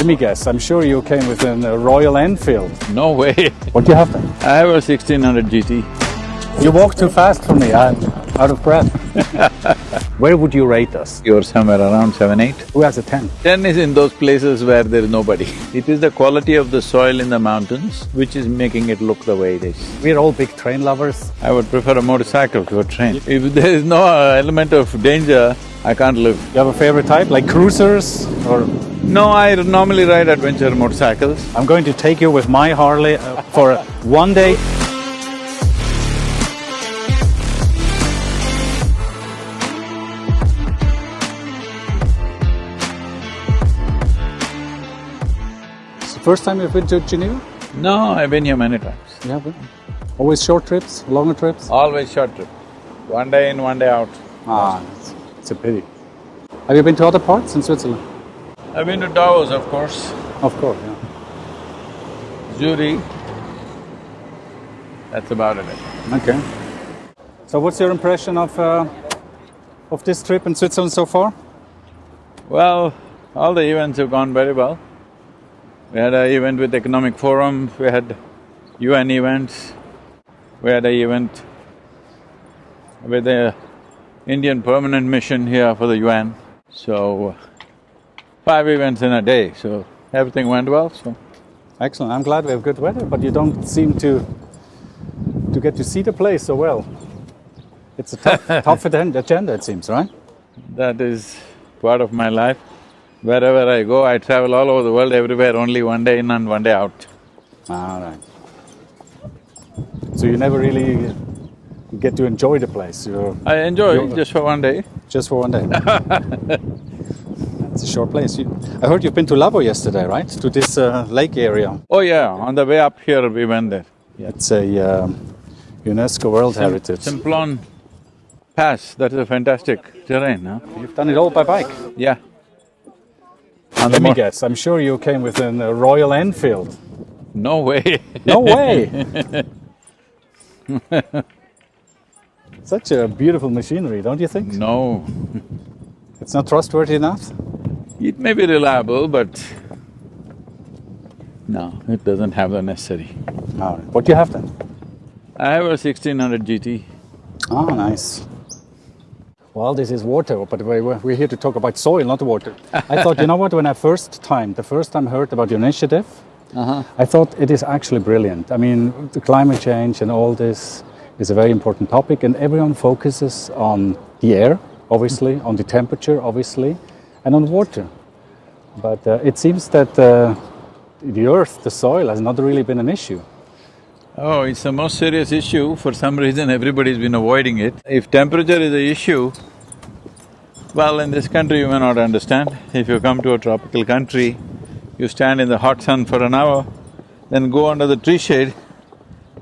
Let me guess, I'm sure you came with a Royal Enfield. No way. What do you have then? I have a 1600 GT. You walk too fast for me, I'm out of breath. Where would you rate us? You're somewhere around seven, eight. Who has a 10? Ten is in those places where there is nobody. It is the quality of the soil in the mountains which is making it look the way it is. We're all big train lovers. I would prefer a motorcycle to a train. If there is no element of danger, I can't live. You have a favorite type, like cruisers or… No, I normally ride adventure motorcycles. I'm going to take you with my Harley uh, for one day. It's the first time you've been to Geneva? No, I've been here many times. Been? Always short trips, longer trips? Always short trip. One day in, one day out. Ah, it's, it's a pity. Have you been to other parts in Switzerland? I've been to Davos, of course, Of course, yeah. Zurich. That's about it. Okay. So what's your impression of, uh, of this trip in Switzerland so far? Well, all the events have gone very well. We had an event with Economic Forum, we had UN events, we had an event with the Indian permanent mission here for the UN. So, five events in a day, so everything went well, so… Excellent, I'm glad we have good weather, but you don't seem to to get to see the place so well. It's a tough, tough agenda, it seems, right? That is part of my life. Wherever I go, I travel all over the world, everywhere, only one day in and one day out. All right. So you never really get to enjoy the place, you're I enjoy just for one day. just for one day. It's a short place. You, I heard you've been to Lavaux yesterday, right? To this uh, lake area. Oh yeah, on the way up here we went there. Yeah. It's a um, UNESCO World Heritage. Simplon Pass, that is a fantastic terrain, huh? You've done it all by bike. Yeah. The Let me guess, I'm sure you came with a Royal Enfield. No way. No way! Such a beautiful machinery, don't you think? no. It's not trustworthy enough? It may be reliable, but no, it doesn't have the necessary. All right. What do you have then? I have a 1600 GT. Oh, nice. Well, this is water, but we- we're here to talk about soil, not water. I thought, you know what, when I first time, the first time heard about your initiative, Uh-huh. I thought it is actually brilliant. I mean, the climate change and all this is a very important topic, and everyone focuses on the air, obviously, on the temperature, obviously, and on water. But uh, it seems that uh, the earth, the soil, has not really been an issue. Oh, it's the most serious issue. For some reason, everybody's been avoiding it. If temperature is the issue, well, in this country you may not understand. If you come to a tropical country, you stand in the hot sun for an hour, then go under the tree shade,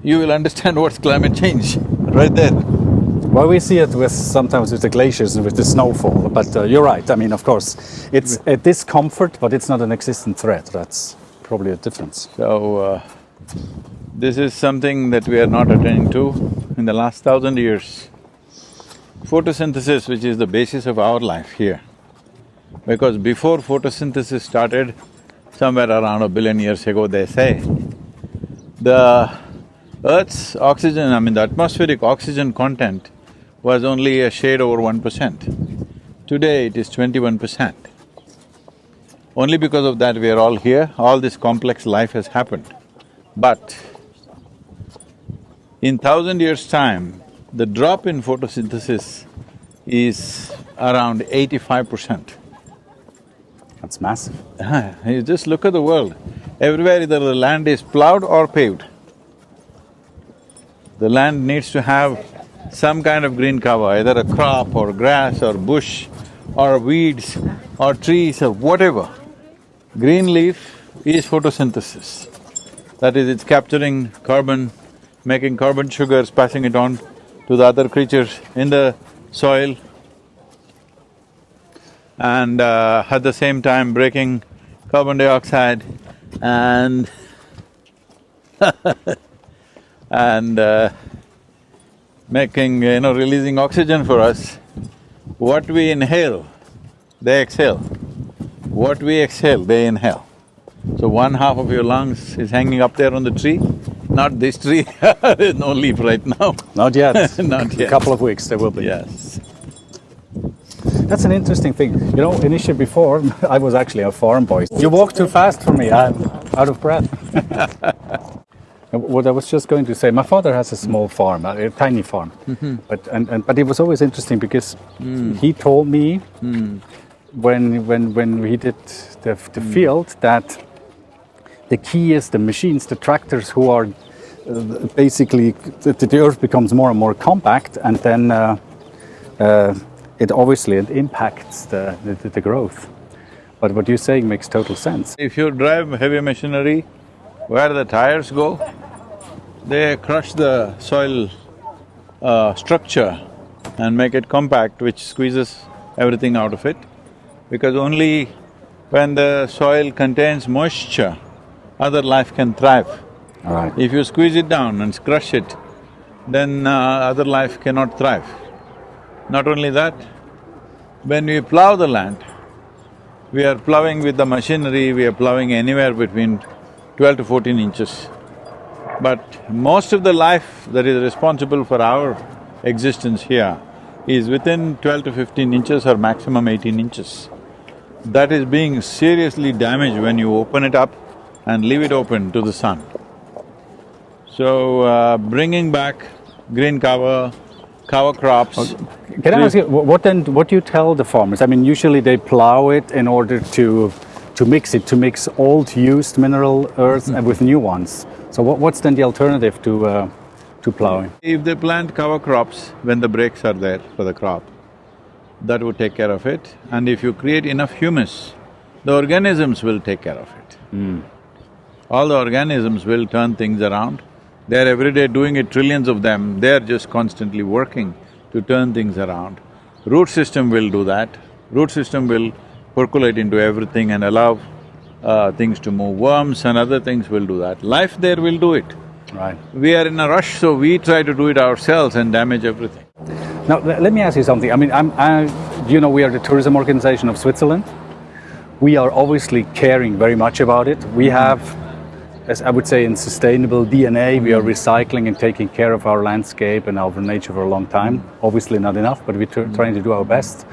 you will understand what's climate change, right there. Well, we see it with sometimes with the glaciers and with the snowfall, but uh, you're right. I mean, of course, it's a discomfort, but it's not an existent threat. That's probably a difference. So, uh, this is something that we are not attending to in the last thousand years. Photosynthesis, which is the basis of our life here. Because before photosynthesis started, somewhere around a billion years ago, they say, the Earth's oxygen, I mean the atmospheric oxygen content was only a shade over one percent. Today it is twenty-one percent. Only because of that we are all here, all this complex life has happened. But in thousand years' time, the drop in photosynthesis is around eighty-five percent. That's massive. Uh-huh. You just look at the world, everywhere either the land is plowed or paved. The land needs to have some kind of green cover, either a crop or grass or bush or weeds or trees or whatever. Green leaf is photosynthesis. That is, it's capturing carbon, making carbon sugars, passing it on to the other creatures in the soil and uh, at the same time breaking carbon dioxide and and uh, making, you know, releasing oxygen for us. What we inhale, they exhale. What we exhale, they inhale. So one half of your lungs is hanging up there on the tree, not this tree, there's no leaf right now. Not yet. Not yet. A couple of weeks there will be. Yes. That's an interesting thing. You know, initially before, I was actually a farm boy. You walk too fast for me, I'm out of breath. And what I was just going to say, my father has a small farm, a, a tiny farm, but and, and but it was always interesting because he told me when when when we did the, the field that the key is the machines, the tractors who are uh, basically the, the earth becomes more and more compact, and then uh, uh, it obviously it impacts the, the, the growth. But what you're saying makes total sense. If you drive heavy machinery, where the tires go, they crush the soil uh, structure and make it compact, which squeezes everything out of it. Because only when the soil contains moisture, other life can thrive. Right. If you squeeze it down and crush it, then uh, other life cannot thrive. Not only that, when we plow the land, we are plowing with the machinery, we are plowing anywhere between twelve to fourteen inches. But most of the life that is responsible for our existence here is within twelve to fifteen inches or maximum eighteen inches. That is being seriously damaged when you open it up and leave it open to the sun. So, uh, bringing back green cover, cover crops, Can I ask you, what then, what do you tell the farmers? I mean, usually they plow it in order to, to mix it, to mix old used mineral earth and with new ones. So what, what's then the alternative to, uh, to plowing? If they plant cover crops when the breaks are there for the crop, that would take care of it. And if you create enough humus, the organisms will take care of it. All the organisms will turn things around. They're every day doing it, trillions of them, they're just constantly working to turn things around. Root system will do that. Root system will percolate into everything and allow uh, things to move. Worms and other things will do that. Life there will do it. Right. We are in a rush, so we try to do it ourselves and damage everything. Now, le- let me ask you something. I mean, I'm, I, you know, we are the tourism organization of Switzerland. We are obviously caring very much about it. We have, as I would say, in sustainable DNA, we are recycling and taking care of our landscape and our nature for a long time. Obviously, not enough, but we're tr- trying to do our best.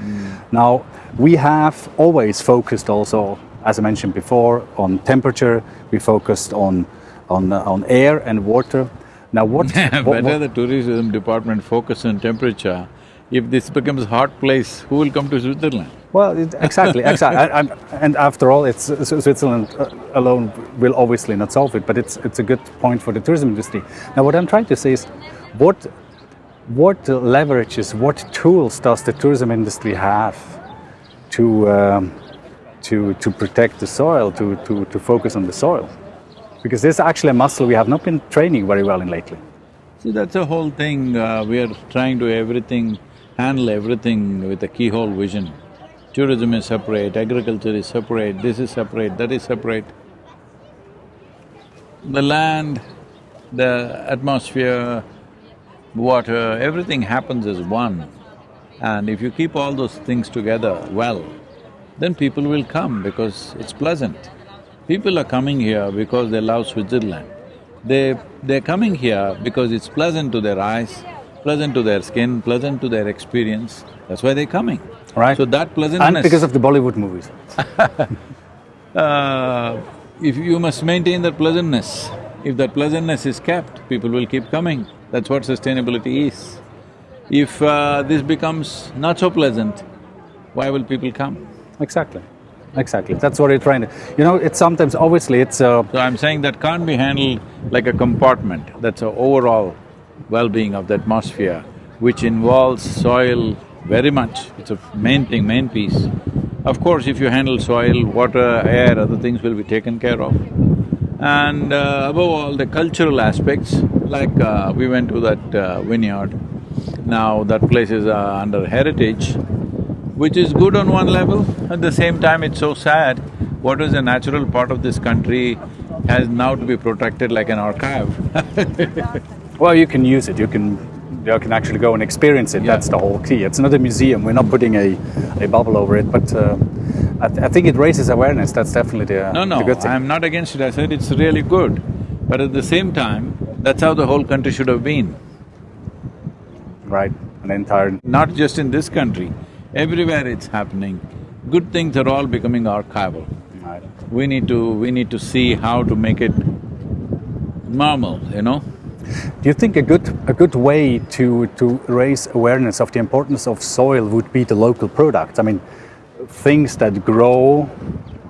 Now, we have always focused also, as I mentioned before, on temperature. We focused on on uh, on air and water. Now, what? what- Better what- the tourism department focus on temperature. If this becomes a hot place, who will come to Switzerland? Well, it, exactly, exactly. I, I'm, and after all, it's uh, Switzerland uh, alone will obviously not solve it, but it's it's a good point for the tourism industry. Now, what I'm trying to say is, what what leverages, what tools does the tourism industry have to um, to to protect the soil, to, to to focus on the soil? Because this is actually a muscle we have not been training very well in lately. See, that's the whole thing, uh, we are trying to everything, handle everything with a keyhole vision. Tourism is separate, agriculture is separate, this is separate, that is separate. The land, the atmosphere, water, everything happens as one. And if you keep all those things together well, then people will come because it's pleasant. People are coming here because they love Switzerland. They… they're coming here because it's pleasant to their eyes, pleasant to their skin, pleasant to their experience. That's why they're coming. Right. So that pleasantness… And because of the Bollywood movies. uh, if you must maintain that pleasantness, if that pleasantness is kept, people will keep coming. That's what sustainability is. If uh, this becomes not so pleasant, why will people come? Exactly, exactly. That's what you're trying to. You know, it's sometimes obviously it's. Uh, So I'm saying that can't be handled like a compartment, that's a overall well-being of the atmosphere, which involves soil very much, it's a main thing, main piece. Of course, if you handle soil, water, air, other things will be taken care of. And uh, above all, the cultural aspects, like uh, we went to that uh, vineyard, now that place is uh, under heritage, which is good on one level, at the same time it's so sad, what is a natural part of this country has now to be protected like an archive. well, you can use it. You can. You can actually go and experience it. Yeah. That's the whole key. It's not a museum. We're not putting a, a bubble over it. But uh, I, th- I think it raises awareness. That's definitely the, No, no, the good thing. I'm not against it, I said it's really good. But at the same time, that's how the whole country should have been. Right, an entire. Not just in this country, everywhere it's happening. Good things are all becoming archival. Right. We need to… we need to see how to make it normal, you know? Do you think a good a good way to to raise awareness of the importance of soil would be the local products? I mean, things that grow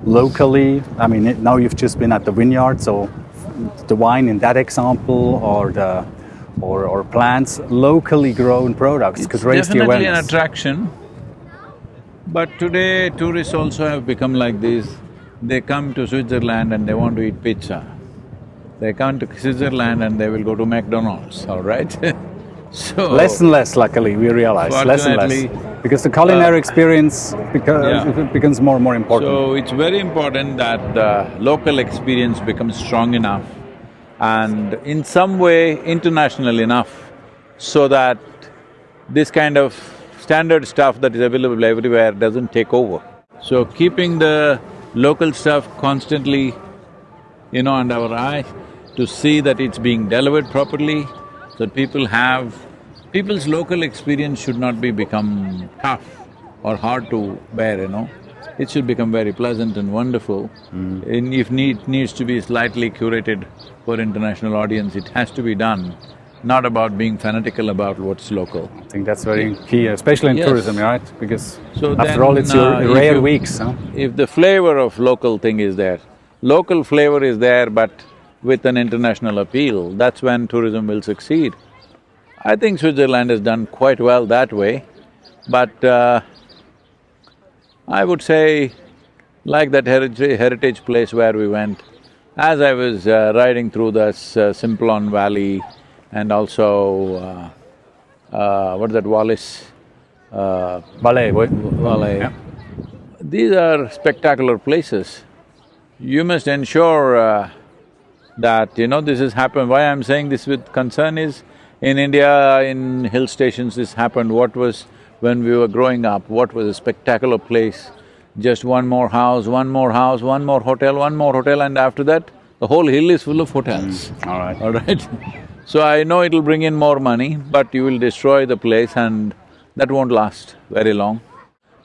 locally. I mean, it- now you've just been at the vineyard, so the wine in that example, or the or, or plants locally grown products could raise the Definitely an attraction. But today, tourists also have become like this. They come to Switzerland and they want to eat pizza. They come to Switzerland and they will go to McDonald's, all right? so… Less and less, luckily, we realize less and less because the culinary uh, experience beca- yeah. becomes more and more important. So it's very important that the local experience becomes strong enough and in some way international enough so that this kind of standard stuff that is available everywhere doesn't take over. So keeping the local stuff constantly, you know, under our eye to see that it's being delivered properly, that people have… People's local experience should not be become tough or hard to bear, you know. It should become very pleasant and wonderful. And if need needs to be slightly curated for international audience, it has to be done, not about being fanatical about what's local. I think that's very key, especially in Yes. tourism, right? Because So after then, all, it's your uh, if rare you- weeks, huh? If the flavor of local thing is there, local flavor is there but with an international appeal, that's when tourism will succeed. I think Switzerland has done quite well that way, but uh, I would say, like that heritage, heritage place where we went, as I was uh, riding through this uh, Simplon Valley and also, uh, uh, what is that, Wallis, uh? Valley. Yeah. These are spectacular places. You must ensure uh, that, you know, this has happened. Why I'm saying this with concern is, in India, in hill stations, this happened. What was, when we were growing up, what was a spectacular place? Just one more house, one more house, one more hotel, one more hotel, and after that, the whole hill is full of hotels. Mm, all right. All right? So I know it'll bring in more money, but you will destroy the place and that won't last very long.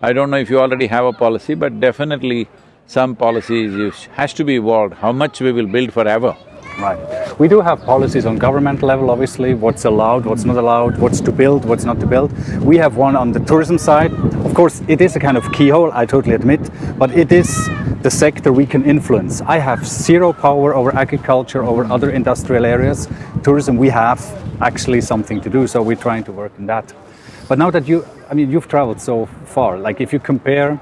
I don't know if you already have a policy, but definitely some policies has to be evolved, how much we will build forever. Right. We do have policies on government level, obviously, what's allowed, what's not allowed, what's to build, what's not to build. We have one on the tourism side. Of course, it is a kind of keyhole, I totally admit, but it is the sector we can influence. I have zero power over agriculture, over other industrial areas. Tourism, we have actually something to do, so we're trying to work on that. But now that you, I mean, you've traveled so far, like if you compare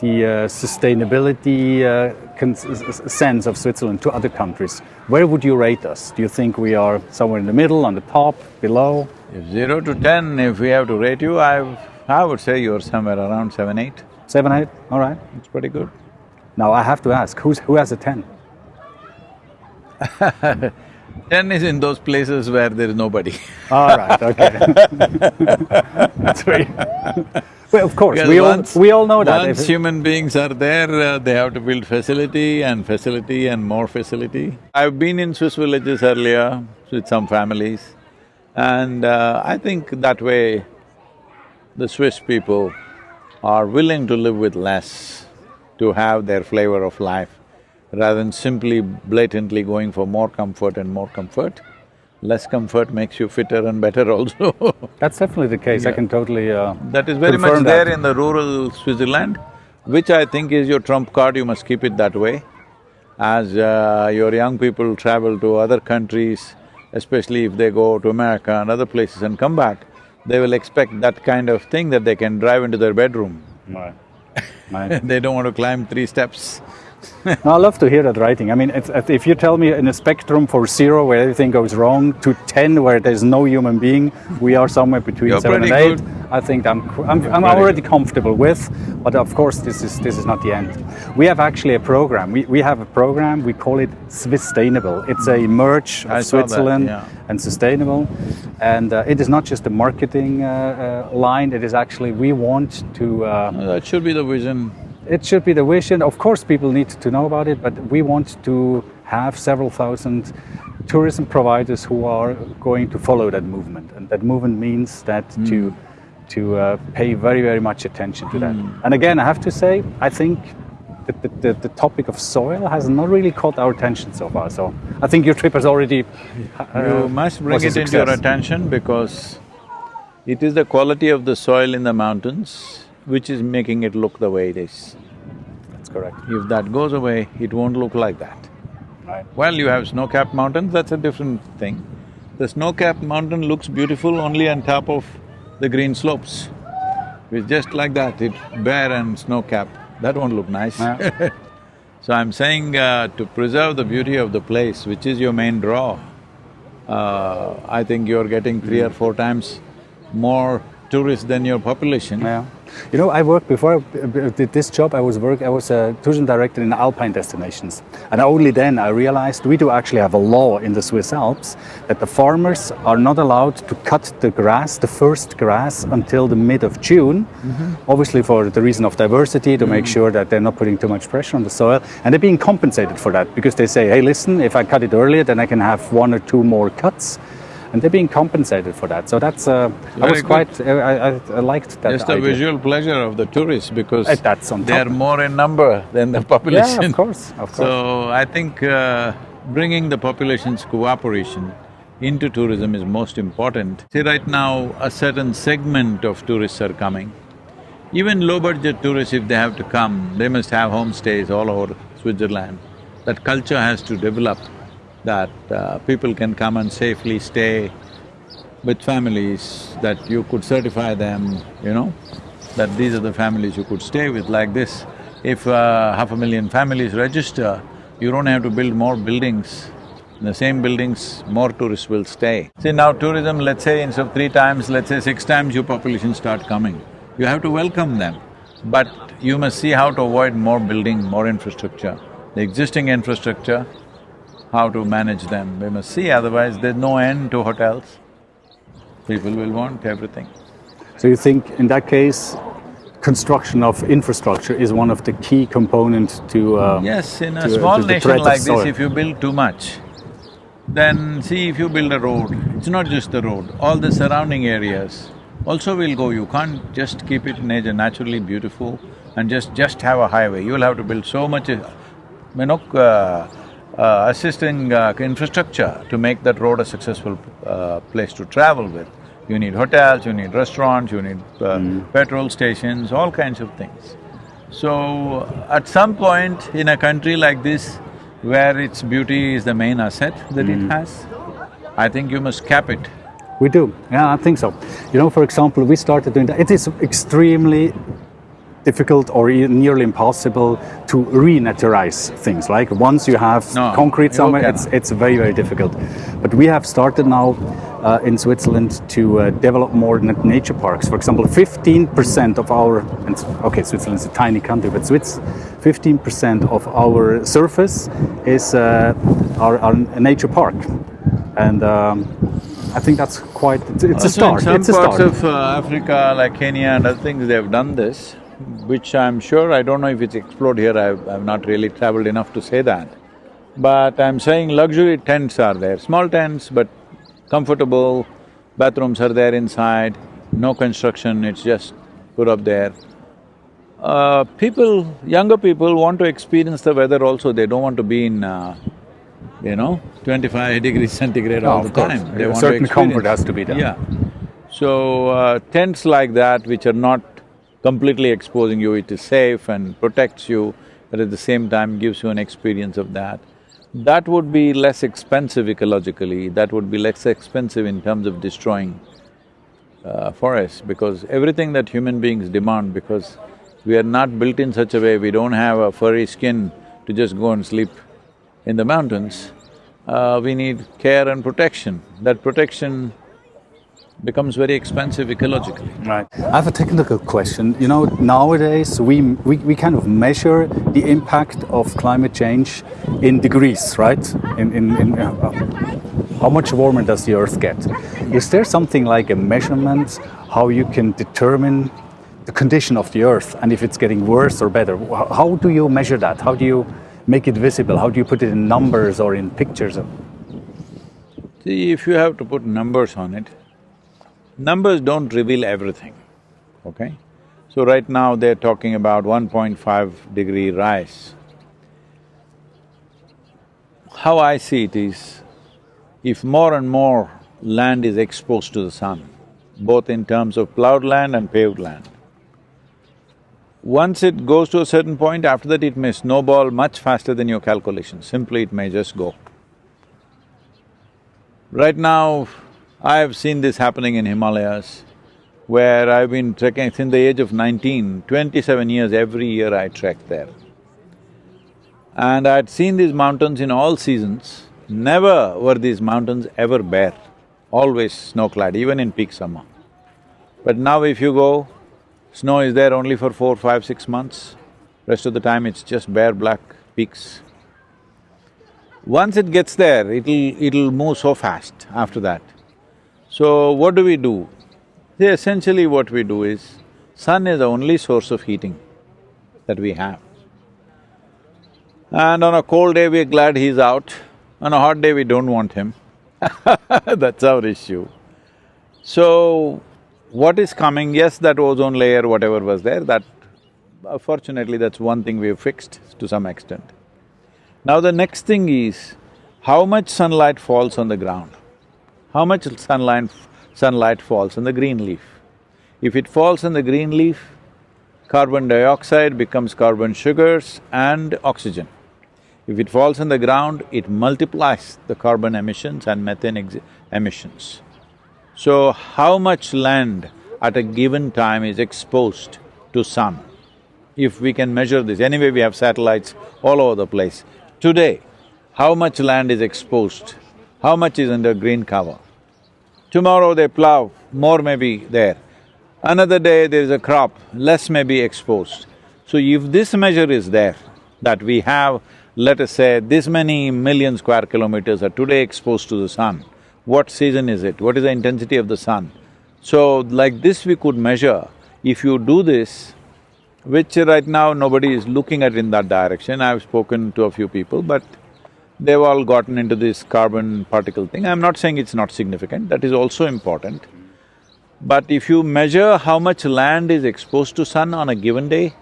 the uh, sustainability uh, sense of Switzerland to other countries, where would you rate us? Do you think we are somewhere in the middle, on the top, below? If zero to ten, if we have to rate you, I… I would say you're somewhere around seven, eight. Seven, eight? All right. It's pretty good. Now I have to ask, who's, who has a 10? Ten is in those places where there is nobody. All right, okay. That's very… well, of course, Because we all, once- we all know that. Once human beings are there, uh, they have to build facility and facility and more facility. I've been in Swiss villages earlier with some families and uh, I think that way the Swiss people are willing to live with less to have their flavor of life rather than simply blatantly going for more comfort and more comfort. Less comfort makes you fitter and better also. That's definitely the case, I can totally uh, That is very much there that. in the rural Switzerland, which I think is your trump card, you must keep it that way. As uh, your young people travel to other countries, especially if they go to America and other places and come back, they will expect that kind of thing that they can drive into their bedroom. Right. They don't want to climb three steps. No, I love to hear that writing. I mean, it's, if you tell me in a spectrum for zero where everything goes wrong to ten where there's no human being, we are somewhere between You're seven and eight. good. I think I'm I'm, I'm already comfortable with, but of course this is this is not the end. We have actually a program. We, we have a program. We call it Swisstainable. It's a merge of saw that, Switzerland yeah. and sustainable, and uh, it is not just a marketing uh, uh, line. It is actually we want to. Uh, That should be the vision. It should be the vision. Of course, people need to know about it, but we want to have several thousand tourism providers who are going to follow that movement, and that movement means that to to uh, pay very very much attention to that. And again, I have to say, I think. The, the, the, the topic of soil has not really caught our attention so far. So I think your trip has already. uh, You must bring it into your attention because it is the quality of the soil in the mountains which is making it look the way it is. That's correct. If that goes away, it won't look like that. Right. Well, you have snow-capped mountains, that's a different thing. The snow-capped mountain looks beautiful only on top of the green slopes. It's just like that, it's bare and snow-capped, that won't look nice. Yeah. So I'm saying uh, to preserve the beauty of the place, which is your main draw, uh, I think you're getting three or four times more tourists than your population. Yeah. You know, I worked before uh, I uh, did this job. I was work. I was a tourism director in alpine destinations, and only then I realized we do actually have a law in the Swiss Alps that the farmers are not allowed to cut the grass, the first grass, until the mid of June. Mm-hmm. Obviously, for the reason of diversity, to make mm. sure that they're not putting too much pressure on the soil, and they're being compensated for that because they say, "Hey, listen, if I cut it earlier, then I can have one or two more cuts." And they're being compensated for that. So that's, uh, I was good. quite, I, I, I liked that. Just the idea. visual pleasure of the tourists because Uh, they're top. more in number than the population. Yeah, of course, of course. So I think uh, bringing the population's cooperation into tourism is most important. See, right now, a certain segment of tourists are coming. Even low-budget tourists, if they have to come, they must have homestays all over Switzerland. That culture has to develop, that uh, people can come and safely stay with families, that you could certify them, you know, that these are the families you could stay with like this. If uh, half a million families register, you don't have to build more buildings. In the same buildings, more tourists will stay. See, now tourism, let's say instead of three times, let's say six times your population start coming. You have to welcome them, but you must see how to avoid more building, more infrastructure. The existing infrastructure, how to manage them, we must see, otherwise there's no end to hotels. People will want everything. So you think in that case, construction of infrastructure is one of the key components to uh, Yes, in a to, uh, small to nation like this, if you build too much, then see if you build a road, it's not just the road, all the surrounding areas also will go. You can't just keep it nature naturally beautiful and just… just have a highway. You'll have to build so much, uh, you know, uh, uh, assisting uh, infrastructure to make that road a successful uh, place to travel with. You need hotels, you need restaurants, you need uh, petrol stations, all kinds of things. So, at some point in a country like this, where its beauty is the main asset that it has, I think you must cap it. We do, yeah, I think so. You know, for example, we started doing that. It is extremely difficult or nearly impossible to re-naturize things. Like once you have No, concrete somewhere, it's, it's very, very difficult. But we have started now uh, in Switzerland to uh, develop more nature parks. For example, 15% of our, and okay, Switzerland's a tiny country, but Swiss, 15% of our surface is uh, our, our nature park. And um, I think that's quite, it's, it's a start. in some it's a parts start. of uh, Africa, like Kenya and other things, they have done this, which I'm sure, I don't know if it's explored here, I've, I've not really traveled enough to say that. But I'm saying luxury tents are there, small tents but comfortable, bathrooms are there inside, no construction, it's just put up there. Uh, people, younger people want to experience the weather also, they don't want to be in, uh, you know, twenty-five degrees centigrade all the course. time. They want to certain comfort has to be there. Yeah. So, uh, tents like that which are not completely exposing you, it is safe and protects you, but at the same time gives you an experience of that. That would be less expensive ecologically, that would be less expensive in terms of destroying uh, forests because everything that human beings demand because we are not built in such a way, we don't have a furry skin to just go and sleep in the mountains, uh, we need care and protection. That protection becomes very expensive ecologically. Right. I have a technical question. You know, nowadays we, we, we kind of measure the impact of climate change in degrees, right? In, in, in uh, how much warmer does the Earth get? Is there something like a measurement how you can determine the condition of the earth and if it's getting worse or better. How do you measure that? How do you make it visible? How do you put it in numbers or in pictures? See, if you have to put numbers on it, numbers don't reveal everything, okay? So right now they're talking about 1.5 degree rise. How I see it is, if more and more land is exposed to the sun, both in terms of plowed land and paved land, once it goes to a certain point, after that it may snowball much faster than your calculations, simply it may just go. Right now, I have seen this happening in Himalayas, where I've been trekking since the age of 19, 27 years, every year I trek there. And I'd seen these mountains in all seasons, never were these mountains ever bare, always snow-clad, even in peak summer. But now if you go, snow is there only for four, five, six months, rest of the time it's just bare black peaks. Once it gets there, it'll… it'll move so fast after that. So what do we do? See, essentially what we do is, sun is the only source of heating that we have. And on a cold day, we're glad he's out, on a hot day, we don't want him That's our issue. So, what is coming, yes, that ozone layer, whatever was there, that… fortunately, that's one thing we've fixed to some extent. Now the next thing is, how much sunlight falls on the ground? How much sunlight… sunlight falls on the green leaf? If it falls on the green leaf, carbon dioxide becomes carbon sugars and oxygen. If it falls on the ground, it multiplies the carbon emissions and methane emissions. So, how much land at a given time is exposed to sun? If we can measure this, anyway we have satellites all over the place. Today, how much land is exposed? How much is under green cover? Tomorrow they plow, more may be there. Another day there is a crop, less may be exposed. So if this measure is there, that we have, let us say, this many million square kilometers are today exposed to the sun, what season is it? What is the intensity of the sun? So like this we could measure, if you do this, which right now nobody is looking at in that direction, I've spoken to a few people, but they've all gotten into this carbon particle thing. I'm not saying it's not significant, that is also important. But if you measure how much land is exposed to sun on a given day,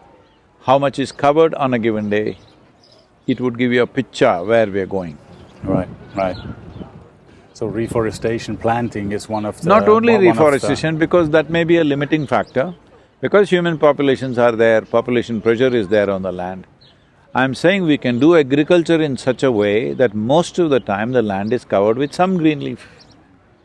how much is covered on a given day, it would give you a picture where we're going. Right, right. So reforestation, planting is one of the… Not only of the- reforestation, because that may be a limiting factor. Because human populations are there, population pressure is there on the land. I'm saying we can do agriculture in such a way that most of the time the land is covered with some green leaf,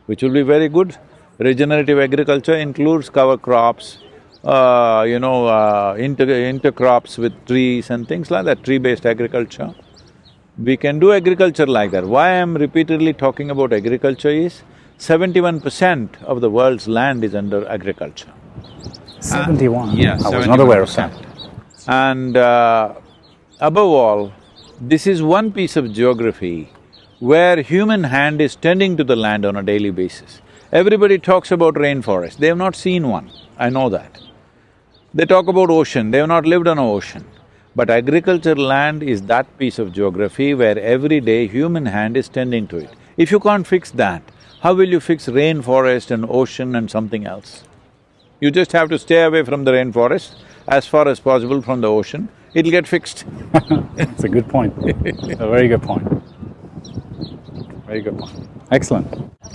which will be very good. Regenerative agriculture includes cover crops, uh, you know, uh, inter… intercrops with trees and things like that, tree-based agriculture. We can do agriculture like that. Why I'm repeatedly talking about agriculture is, seventy-one percent of the world's land is under agriculture. Seventy-one? Yeah, I was not aware of that. And uh, above all, this is one piece of geography where human hand is tending to the land on a daily basis. Everybody talks about rainforest, they have not seen one, I know that. They talk about ocean, they have not lived on an ocean. But agriculture land is that piece of geography where every day human hand is tending to it. If you can't fix that, how will you fix rainforest and ocean and something else? You just have to stay away from the rainforest, as far as possible from the ocean, it'll get fixed. It's a good point, a very good point. Very good point. Excellent.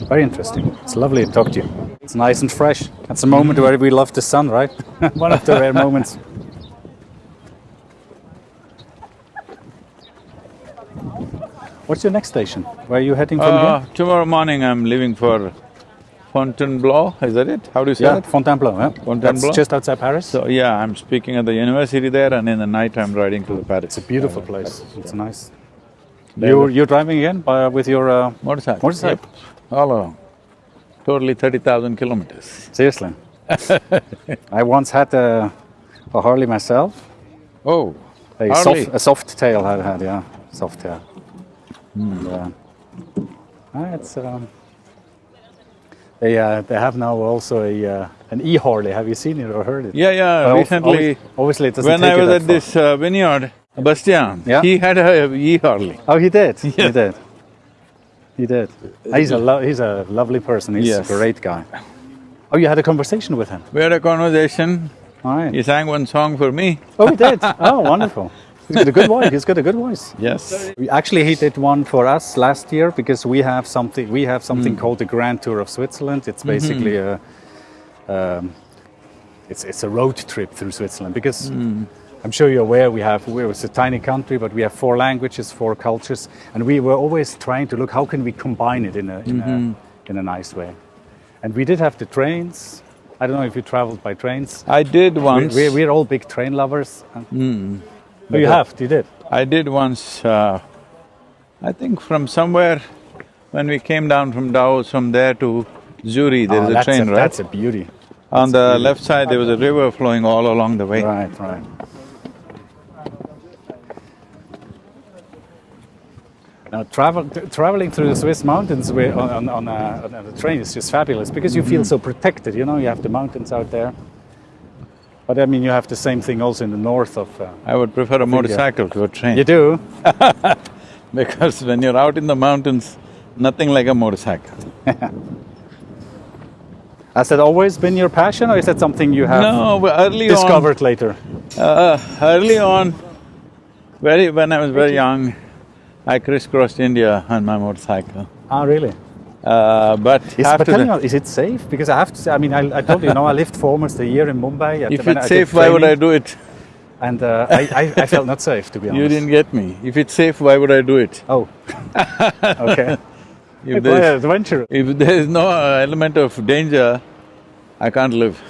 Very interesting. It's lovely to talk to you. It's nice and fresh. That's a moment where we love the sun, right? One of the rare moments. What's your next station? Where are you heading from Uh, here? tomorrow morning I'm leaving for Fontainebleau, is that it? How do you say Yeah, it? Fontainebleau, yeah? Fontainebleau? That's just outside Paris. So, yeah, I'm speaking at the university there and in the night I'm riding to the Paris. it's a beautiful place. It's nice. There You're, you're driving again uh, with your uh, Motorcycle. motorcycle? Yep. All along. Totally thirty thousand kilometers. Seriously. I once had a, a Harley myself. Oh, A Harley. soft, a Softail I had, yeah, Softail. And, uh, ah, it's um, They, uh, they have now also a, uh, an e-Harley. Have you seen it or heard it? Yeah, yeah, Well, recently, obvi- obviously it doesn't when I was at far. this uh, vineyard, Bastian, Yeah. he had a e-Harley. Oh, he did. He did. He did. He's a lo- he's a lovely person. He's Yes. a great guy. Oh, you had a conversation with him. We had a conversation, All right. he sang one song for me. Oh, he did. Oh, wonderful. He's got a good voice. He's got a good voice. Yes. We- Actually, he did one for us last year because we have something. We have Mm. something called the Grand Tour of Switzerland. Mm-hmm. It's basically a, um, it's it's a road trip through Switzerland because. Mm. I'm sure you're aware we have we're it's a tiny country, but we have four languages, four cultures, and we were always trying to look how can we combine it in a in, Mm-hmm. a, in a nice way. And we did have the trains. I don't know if you traveled by trains. I did once. we, we're all big train lovers. Mm. Oh, you have, you did. I did once, uh, I think from somewhere, when we came down from Davos, from there to Zurich, there is Oh, a train, a, right? That's a beauty. On that's the beauty. left side, there was a river flowing all along the way. Right, right. Now, travel, t- traveling through the Swiss mountains on, on, on, a, on a train is just fabulous because you Mm-hmm. feel so protected. You know, you have the mountains out there. But I mean, you have the same thing also in the north of. Uh, I would prefer a motorcycle to a train. you do? Because when you're out in the mountains, nothing like a motorcycle. Has that always been your passion, or is that something you have No, early discovered later? uh, early on, very when I was very young, I crisscrossed India on my motorcycle. Ah, really? Uh, but Is, but tell me, is it safe? Because I have to say, I mean, I, I told you, you know, I lived for almost a year in Mumbai. at- if it's safe, why would I do it? And uh, I, I, I felt not safe, to be honest. You didn't get me. If it's safe, why would I do it? Oh, okay. If there's, adventurous. if there's no element of danger, I can't live.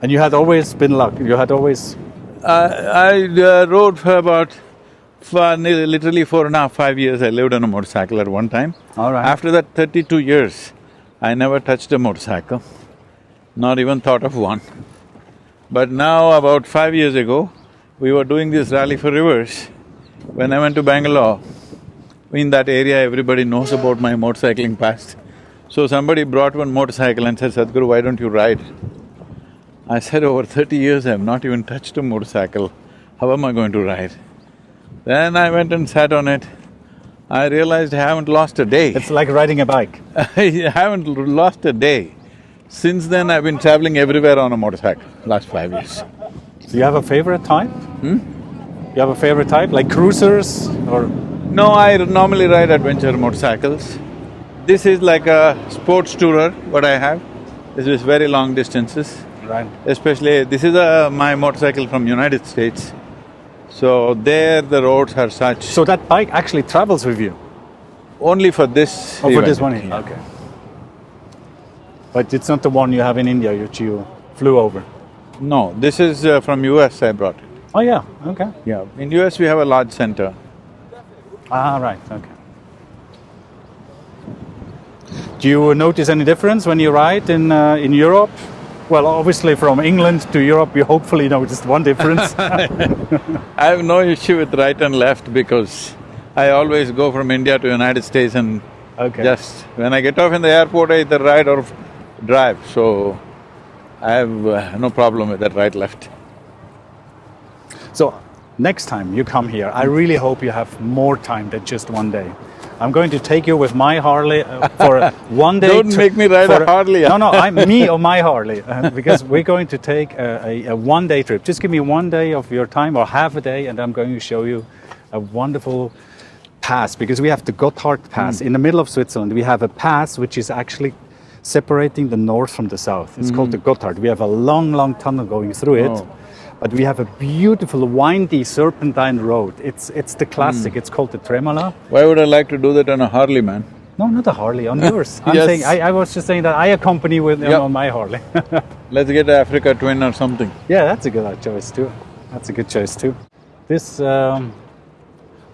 And you had always been lucky. You had always. I, I uh, rode for about, for literally four and a half, five years, I lived on a motorcycle at one time. All right. After that thirty-two years, I never touched a motorcycle, not even thought of one. But now, about five years ago, we were doing this rally for rivers. When I went to Bangalore, in that area, everybody knows about my motorcycling past. So somebody brought one motorcycle and said, Sadhguru, why don't you ride? I said, over thirty years, I've not even touched a motorcycle. How am I going to ride? Then I went and sat on it. I realized I haven't lost a day. It's like riding a bike. I haven't lost a day. Since then, I've been traveling everywhere on a motorcycle, last five years. Do you have a favorite type? Hmm? You have a favorite type, like cruisers or. No, I normally ride adventure motorcycles. This is like a sports tourer, what I have. This is very long distances, Right. especially, this is a, my motorcycle from United States. So there, the roads are such, So that bike actually travels with you? only for this Oh, for this one here? Okay. But it's not the one you have in India, which you flew over? No, this is uh, from US I brought it. Oh, yeah, okay. Yeah, in US we have a large center. Ah, right, okay. Do you notice any difference when you ride in, uh, in Europe? Well, obviously from England to Europe, you hopefully noticed one difference. I have no issue with right and left because I always go from India to United States and okay. just… When I get off in the airport, I either ride or drive, so I have uh, no problem with that right-left. So next time you come here, I really hope you have more time than just one day. I'm going to take you with my Harley uh, for one day. Don't make me ride a Harley. No, no, I'm me or my Harley uh, because we're going to take a, a, a one day trip. Just give me one day of your time or half a day, and I'm going to show you a wonderful pass because we have the Gotthard Pass Hmm. in the middle of Switzerland. We have a pass which is actually separating the north from the south. It's called the Gotthard. We have a long, long tunnel going through it. Oh. But we have a beautiful windy serpentine road. It's it's the classic. It's called the Tremola. Why would I like to do that on a Harley, man? No, not a Harley, on yours. I'm Yes. saying I, I was just saying that I accompany with Yep. on my Harley. Let's get an Africa Twin or something. yeah, that's a good choice too. That's a good choice too. This, um,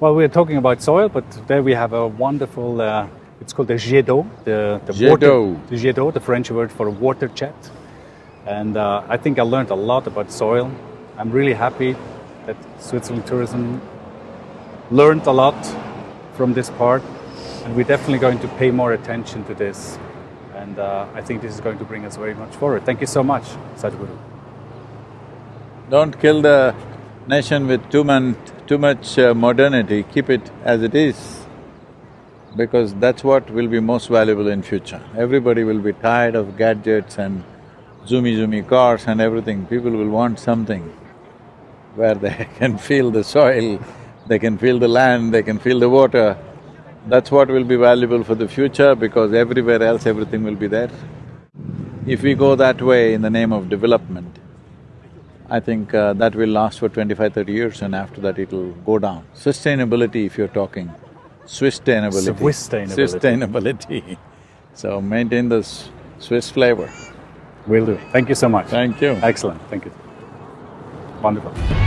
well, we're talking about soil, but there we have a wonderful. Uh, it's called the jet d'eau, the the Jet water, the jet d'eau, the French word for water jet. And uh, I think I learned a lot about soil. I'm really happy that Switzerland tourism learned a lot from this part, and we're definitely going to pay more attention to this. And uh, I think this is going to bring us very much forward. Thank you so much, Sadhguru. Don't kill the nation with too man, too much uh, modernity, keep it as it is, because that's what will be most valuable in future. Everybody will be tired of gadgets and zoomy zoomy cars and everything, people will want something where they can feel the soil, they can feel the land, they can feel the water. That's what will be valuable for the future because everywhere else everything will be there. If we go that way in the name of development, I think uh, that will last for 25, 30 years and after that it'll go down. Sustainability if you're talking, Swiss-tainability. Swiss-tainability. Swiss-tainability. So maintain this Swiss flavor. Will do. Thank you so much. Thank you. Excellent, thank you. Wonderful.